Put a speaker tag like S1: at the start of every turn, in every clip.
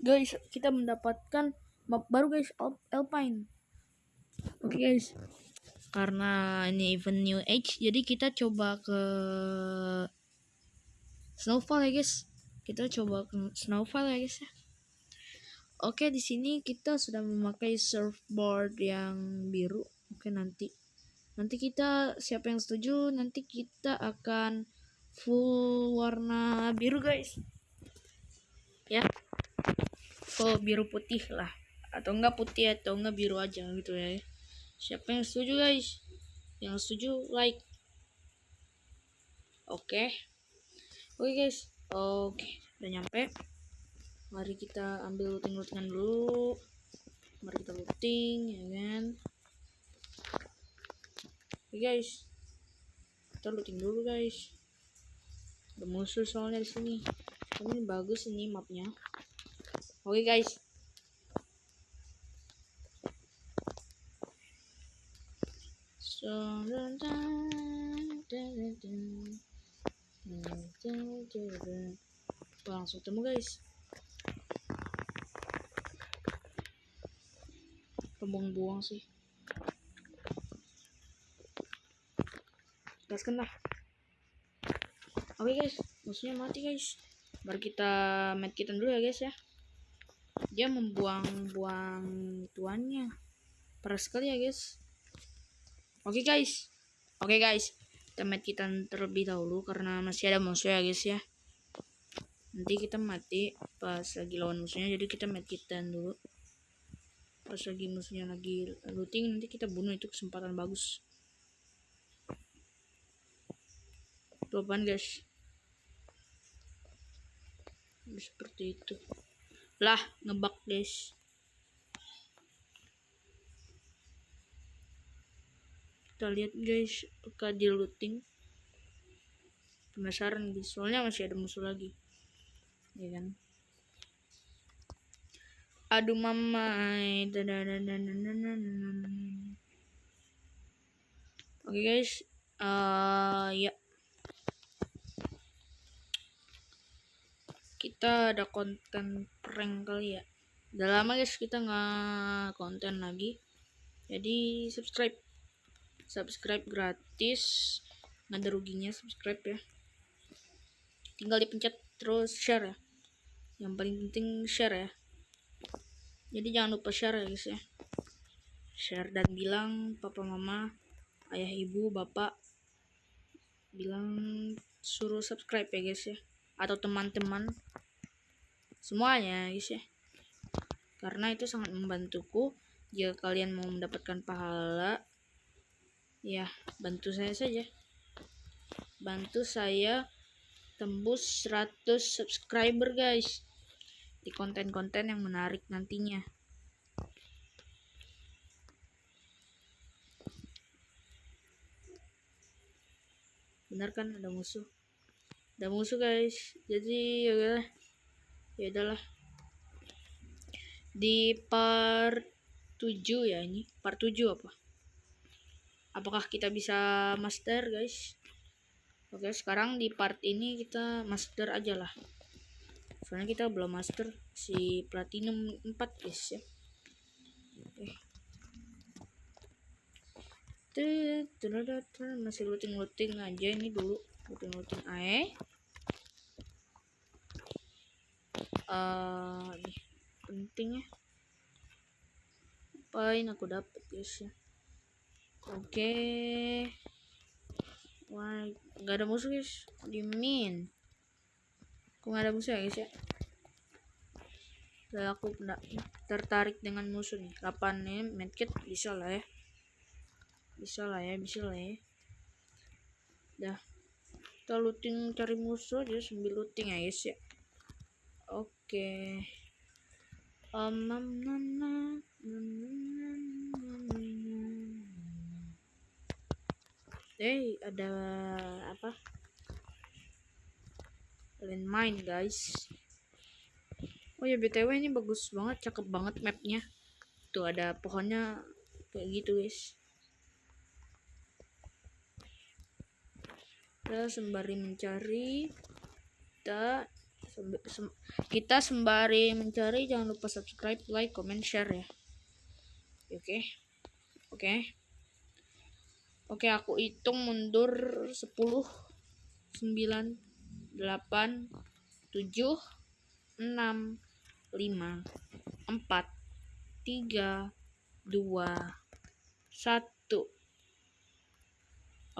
S1: guys kita mendapatkan map baru guys Al- Alpine. Oke guys. Karena ini event new age jadi kita coba ke snowfall ya guys. Kita coba ke snowfall ya guys ya. Oke di sini kita sudah memakai surfboard yang biru. Oke nanti. Nanti kita siapa yang setuju nanti kita akan full warna biru guys. Ya full biru putih lah. Atau enggak putih atau enggak biru aja gitu ya. Siapa yang setuju guys? Yang setuju like. Oke. Oke guys. Oke udah nyampe. Mari kita ambil looting lootingan dulu. Mari kita looting ya kan? Oke guys. Kita looting dulu guys. Ada musuh soalnya di sini. Ini bagus ini mapnya oke guys. So langsung temu guys. Pembuang-buang sih. Gaskan lah oke guys. Musuhnya mati guys. Mari kita medkitan dulu ya guys ya dia membuang-buang tuannya parah sekali ya guys. Oke guys. Oke guys. Kita medkitan terlebih dahulu karena masih ada musuh ya guys ya. Nanti kita mati pas lagi lawan musuhnya jadi kita medkitan dulu. Pas lagi musuhnya lagi looting nanti kita bunuh. Itu kesempatan bagus. Tuh apaan guys? Seperti itu lah ngebak guys. Kita lihat guys apakah dia looting. Penasaran guys. Soalnya masih ada musuh lagi. Ya kan? Aduh mamai oke guys uh, ya kita ada konten prank kali ya. Udah lama guys kita nggak konten lagi. Jadi subscribe. Subscribe gratis. Nggak ada ruginya subscribe ya. Tinggal dipencet terus share ya. Yang paling penting share ya. Jadi jangan lupa share ya guys ya. Share dan bilang papa mama ayah ibu bapak. Bilang suruh subscribe ya guys ya atau teman-teman semuanya guys ya karena itu sangat membantuku jika kalian mau mendapatkan pahala ya bantu saya saja bantu saya tembus 100 subscriber guys di konten-konten yang menarik nantinya. Benar kan ada musuh? Ada musuh guys. Jadi ya udahlah. Ya udahlah. Di part 7 ya ini. Part 7 apa? Apakah kita bisa master guys? Oke, sekarang di part ini kita master aja lah soalnya kita belum master si platinum 4 guys ya oke masih looting looting aja ini dulu looting ae uh, nih pentingnya apain aku dapet guys ya oke okay. wah nggak ada musuh guys dimin Kok nggak ada musuh ya guys ya? Udah aku tertarik dengan musuh nih. 8 nih medkit bisa lah ya. Bisa lah ya, bisa lah ya. Dah. Kita looting cari musuh aja sambil looting ya guys ya. Oke. Um, Hey, ada apa? main guys oh ya btw ini bagus banget cakep banget mapnya tuh ada pohonnya kayak gitu guys kita sembari mencari kita kita sembari mencari jangan lupa subscribe like comment share ya. Oke oke. Oke aku hitung mundur 10 9 8 7 6 5 4 3 2 1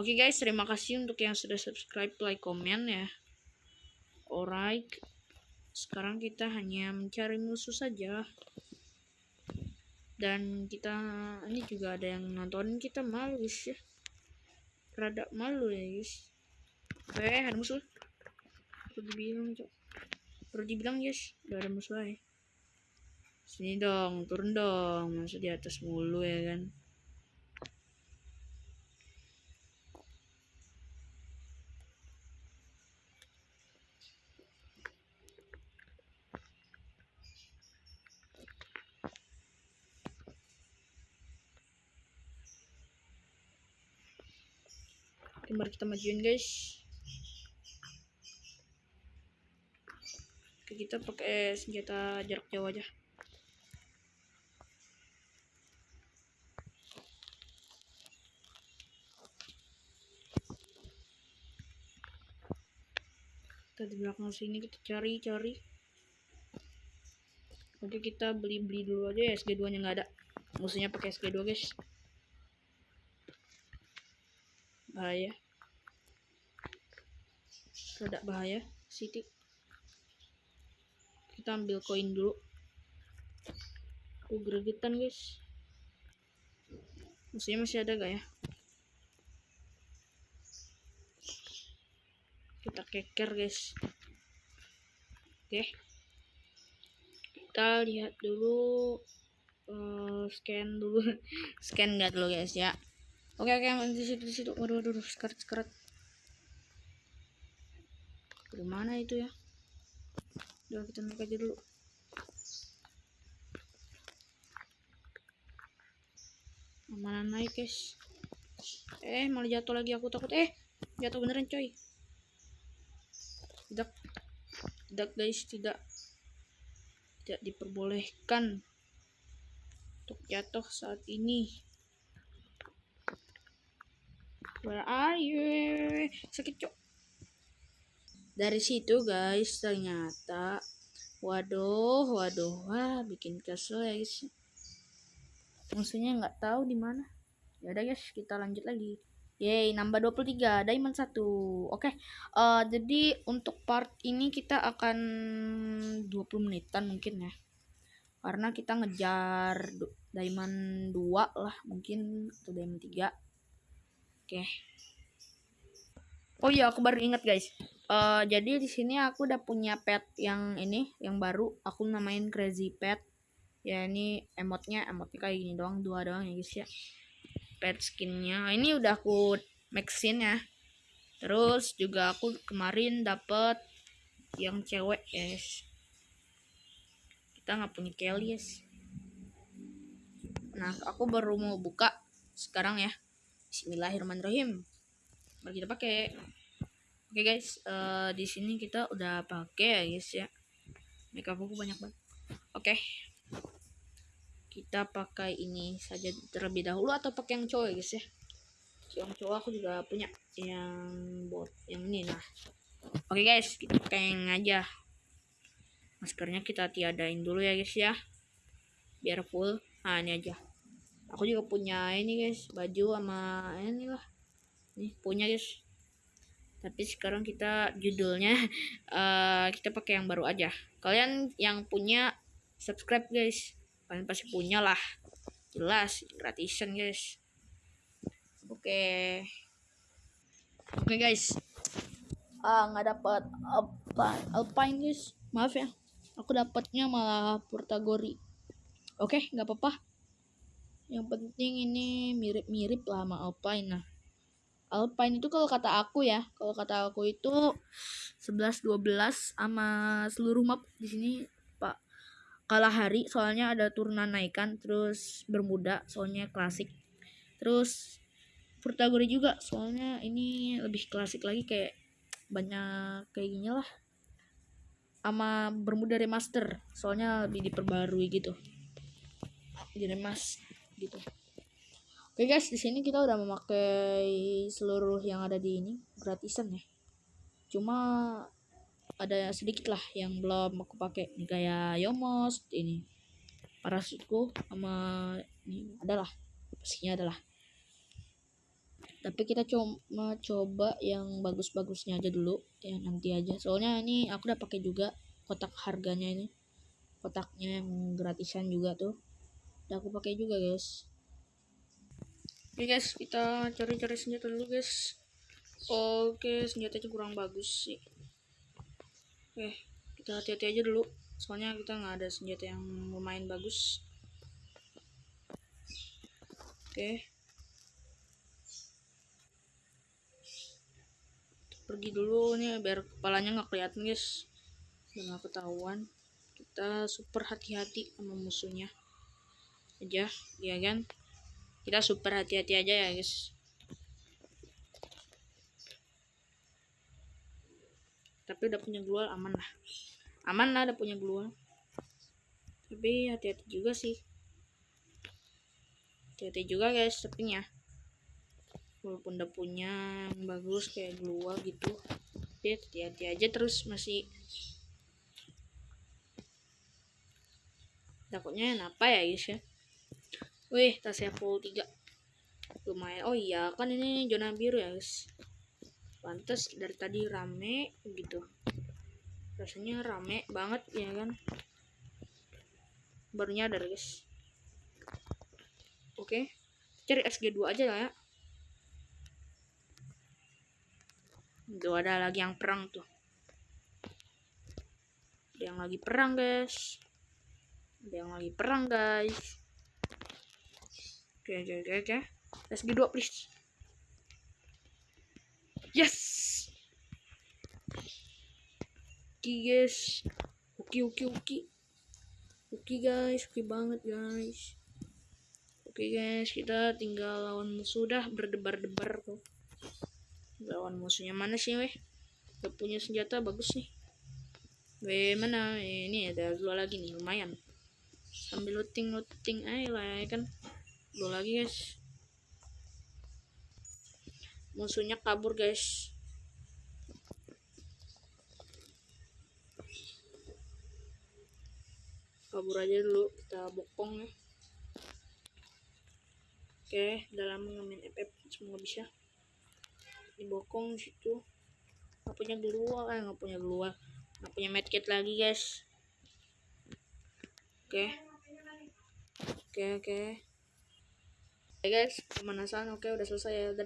S1: Oke guys, terima kasih untuk yang sudah subscribe, like, komen ya. Alright. Sekarang kita hanya mencari musuh saja. Dan kita ini juga ada yang nontonin kita malu ya. Rada malu ya guys. Eh, ada musuh. Perlu dibilang, cok. Perlu dibilang guys, udah ada musuh ya. Sini dong, turun dong. Masa di atas mulu ya kan. Oke, mari kita majuin guys. Oke, kita pakai senjata jarak jauh aja. Kita di belakang sini kita cari-cari. Oke, kita beli-beli dulu aja ya SG2 nya nggak ada. Musuhnya pakai SG2 guys. Bahaya. Rada bahaya Siti. Kita ambil koin dulu. Aku gregetan guys. Musuhnya masih ada gak ya? Kita keker guys. Oke. Kita lihat dulu uh, scan dulu. Scan nggak dulu guys ya Oke oke di situ di situ. Waduh waduh, sekarat sekarat. Di mana itu ya? Udah kita naik aja dulu. Mana naik guys? Eh malah jatuh lagi aku takut. Eh jatuh beneran coy. Tidak tidak guys tidak tidak diperbolehkan untuk jatuh saat ini. Where are you? Sakit cok. Dari situ guys ternyata waduh waduh wah bikin kesel ya guys. Musuhnya nggak tahu di mana. Ya udah guys kita lanjut lagi. Yeay, nambah 23, diamond 1. Oke, okay. uh, eh, jadi untuk part ini kita akan 20 menitan mungkin ya. Karena kita ngejar diamond 2 lah mungkin atau diamond 3 Oke. Oh iya, aku baru ingat guys. Uh, jadi di sini aku udah punya pet yang ini, yang baru. Aku namain Crazy Pet. Ya ini emotnya, emotnya kayak gini doang, dua doang ya guys ya. Pet skinnya. Ini udah aku maxin ya. Terus juga aku kemarin dapet yang cewek guys. Kita nggak punya Kelly guys. Nah, aku baru mau buka sekarang ya. Bismillahirrahmanirrahim. Mari kita pakai. Oke okay guys, uh, di sini kita udah pakai ya guys ya. Makeup aku banyak banget. Oke. Okay. Kita pakai ini saja terlebih dahulu atau pakai yang cowok ya guys ya. Yang cowok aku juga punya yang bot yang ini nah. Oke okay guys, kita pakai yang aja. Maskernya kita tiadain dulu ya guys ya. Biar full. Nah, ini aja aku juga punya ini guys baju sama ini lah nih punya guys. Tapi sekarang kita judulnya uh, kita pakai yang baru aja. Kalian yang punya subscribe guys. Kalian pasti punya lah. Jelas gratisan guys. Oke. Okay. oke okay, guys. Ah nggak dapat alpine alpine guys. Maaf ya. Aku dapatnya malah portagori. Oke okay, nggak apa-apa yang penting ini mirip-mirip lah sama Alpine. Nah Alpine itu kalau kata aku ya kalau kata aku itu 11 12 sama seluruh map di sini Pak kalah hari. Soalnya ada turunan naikan terus bermuda soalnya klasik. Terus Furtagori juga soalnya ini lebih klasik lagi kayak banyak kayak gini lah. Sama Bermuda remaster soalnya lebih diperbarui gitu. Diremas gitu. Oke guys di sini kita udah memakai seluruh yang ada di ini gratisan ya. Cuma ada sedikit lah yang belum aku pakai. Nih kayak Yomos ini parasitku sama ini adalah pastinya adalah. Tapi kita cuma coba yang bagus-bagusnya aja dulu ya nanti aja. Soalnya ini aku udah pakai juga kotak harganya ini. Kotaknya yang gratisan juga tuh aku pakai juga guys. Oke guys kita cari-cari senjata dulu guys. Oke senjatanya kurang bagus sih. Oke kita hati-hati aja dulu. Soalnya kita nggak ada senjata yang lumayan bagus. Oke. Pergi dulu nih biar kepalanya nggak kelihatan guys. Biar nggak ketahuan. Kita super hati-hati sama musuhnya aja ya kan? Kita super hati-hati aja ya guys. Tapi udah punya glual aman lah. Aman lah udah punya glual tapi hati-hati juga sih. Hati-hati juga guys tapi ya. Walaupun udah punya yang bagus kayak glual gitu. Dia hati-hati aja terus masih. Takutnya apa ya guys ya wih tasnya full 3 lumayan. Oh iya kan ini zona biru ya guys. Pantas dari tadi rame gitu. Rasanya rame banget ya kan? Baru nyadar guys. Oke cari SG2 aja lah ya. Tuh ada lagi yang perang tuh. Ada yang lagi perang guys. Ada yang lagi perang guys. Oke oke oke oke. SG2 please. Yes. Oke guys. Oke oke oke. Oke guys, oke banget guys. Oke guys, kita tinggal lawan musuh dah berdebar-debar tuh lawan musuhnya mana sih weh gak punya senjata bagus nih weh mana ini ada dua lagi nih lumayan sambil looting looting aja lah ya kan dua lagi guys. Musuhnya kabur guys. Kabur aja dulu kita bokong ya. Oke dalam mengamen FF semoga bisa. Dibokong situ. Nggak punya gelua eh nggak punya gelua nggak punya medkit lagi guys. Oke. Oke oke okay. guys pemanasan oke okay, udah selesai ya